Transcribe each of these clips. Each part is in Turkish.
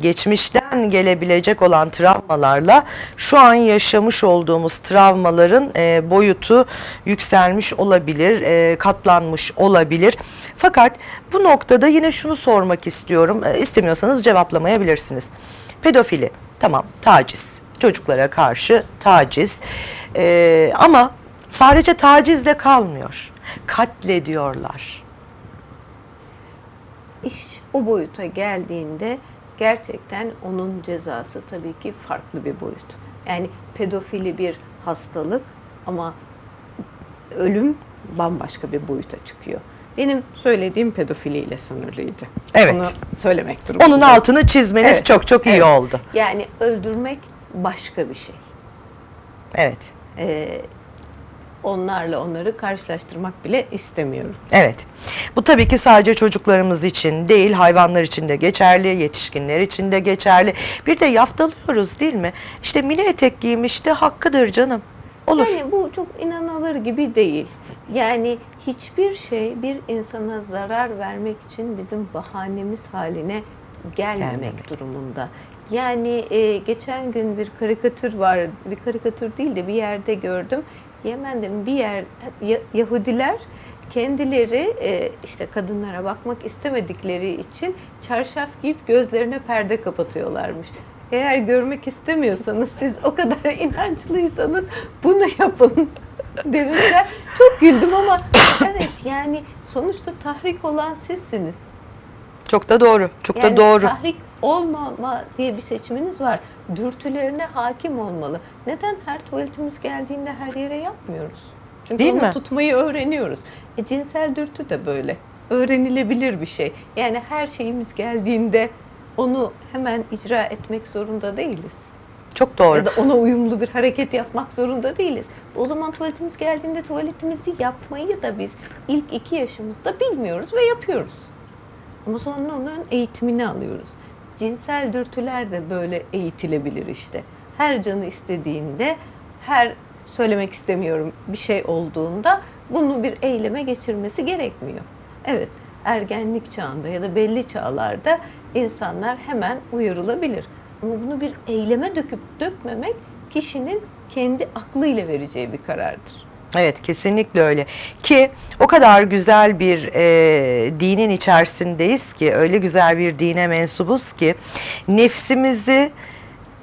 geçmişten gelebilecek olan travmalarla şu an yaşamış olduğumuz travmaların e, boyutu yükselmiş olabilir, e, katlanmış olabilir. Fakat bu noktada yine şunu sormak istiyorum. E, istemiyorsanız cevaplamayabilirsiniz. Pedofili, tamam taciz, çocuklara karşı taciz. E, ama sadece tacizle kalmıyor. Katlediyorlar. İş o boyuta geldiğinde gerçekten onun cezası tabii ki farklı bir boyut. Yani pedofili bir hastalık ama ölüm bambaşka bir boyuta çıkıyor. Benim söylediğim pedofiliyle sınırlıydı. Evet. Onu söylemek durumundayım. Onun altını çizmeniz Evet, çok çok iyi evet. oldu. Yani öldürmek başka bir şey. Evet. Ee, onlarla onları karşılaştırmak bile istemiyorum. Evet. Bu tabii ki sadece çocuklarımız için değil, hayvanlar için de geçerli, yetişkinler için de geçerli. Bir de yaftalıyoruz değil mi? İşte mini etek giymişti, hakkıdır canım. Olur. Yani bu çok inanılır gibi değil. Yani hiçbir şey bir insana zarar vermek için bizim bahanemiz haline gelmemek Gelmemek. durumunda. Yani e, geçen gün bir karikatür var, bir karikatür değil de bir yerde gördüm. Yemen'de bir yer Ya- Yahudiler kendileri e, işte kadınlara bakmak istemedikleri için çarşaf giyip gözlerine perde kapatıyorlarmış. Eğer görmek istemiyorsanız siz o kadar inançlıysanız bunu yapın demişler. Çok güldüm ama evet yani sonuçta tahrik olan sizsiniz. Çok da doğru. Çok Yani da doğru. tahrik olmama diye bir seçiminiz var. Dürtülerine hakim olmalı. Neden her tuvaletimiz geldiğinde her yere yapmıyoruz? Çünkü Değil onu mi? tutmayı öğreniyoruz. E, cinsel dürtü de böyle. Öğrenilebilir bir şey. Yani her şeyimiz geldiğinde onu hemen icra etmek zorunda değiliz. Çok doğru. Ya da ona uyumlu bir hareket yapmak zorunda değiliz. O zaman tuvaletimiz geldiğinde tuvaletimizi yapmayı da biz ilk iki yaşımızda bilmiyoruz ve yapıyoruz. Ama sonra onun eğitimini alıyoruz. Cinsel dürtüler de böyle eğitilebilir işte. Her canı istediğinde, her söylemek istemiyorum bir şey olduğunda bunu bir eyleme geçirmesi gerekmiyor. Evet, ergenlik çağında ya da belli çağlarda insanlar hemen uyarılabilir. Ama bunu bir eyleme döküp dökmemek kişinin kendi aklıyla vereceği bir karardır. Evet kesinlikle öyle ki o kadar güzel bir e, dinin içerisindeyiz ki öyle güzel bir dine mensubuz ki nefsimizi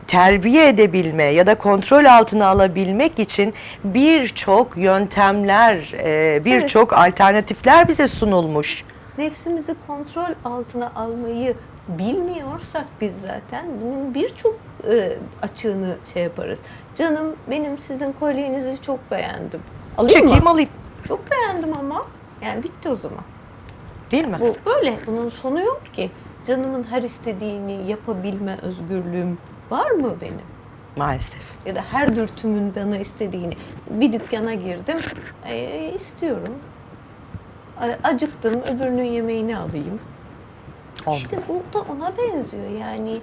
terbiye edebilme ya da kontrol altına alabilmek için birçok yöntemler, e, birçok alternatifler bize sunulmuş. Nefsimizi kontrol altına almayı bilmiyorsak biz zaten bunun birçok e, açığını şey yaparız. Canım benim sizin kolyenizi çok beğendim. Alayım Çekeyim mı? alayım Çok beğendim ama. Yani bitti o zaman. değil mi? Bu böyle. Bunun sonu yok ki. Canımın her istediğini yapabilme özgürlüğüm var mı benim? Maalesef. Ya da her dürtümün bana istediğini. Bir dükkana girdim, e, istiyorum. Acıktım, öbürünün yemeğini alayım. Olmaz. İşte bu da ona benziyor. Yani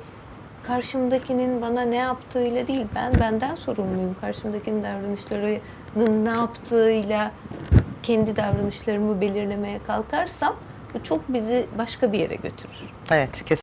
karşımdakinin bana ne yaptığıyla değil, ben benden sorumluyum. Karşımdakinin davranışlarının ne yaptığıyla kendi davranışlarımı belirlemeye kalkarsam bu çok bizi başka bir yere götürür. Evet kesinlikle.